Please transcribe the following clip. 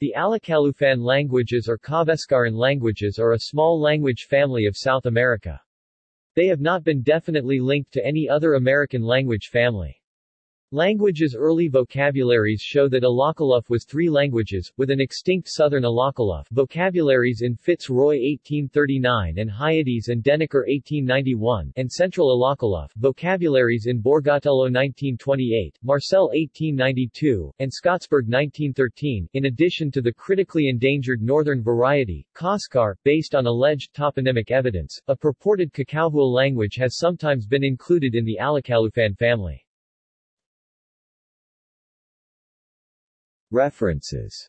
The Alacalufan languages or Kawesqaran languages are a small language family of South America. They have not been definitely linked to any other American language family. Languages' early vocabularies show that Alakaluf was three languages, with an extinct southern Alakaluf vocabularies in Fitzroy 1839 and Hyades and Deniker 1891 and central Alakaluf vocabularies in Borgatello 1928, Marcel 1892, and Skottsberg 1913, in addition to the critically endangered northern variety, Kawésqar, based on alleged toponymic evidence. A purported Caucahue language has sometimes been included in the Alacalufan family. References